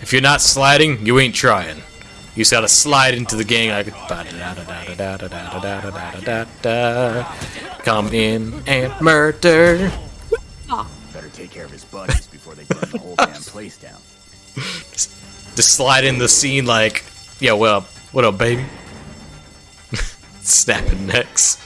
If you're not sliding, you ain't trying. You just gotta slide into the gang like Come in and murder. Better take care of his buddies before they burn the whole damn place down. Just slide in the scene like, yeah, what up? What up, baby? Snapping necks.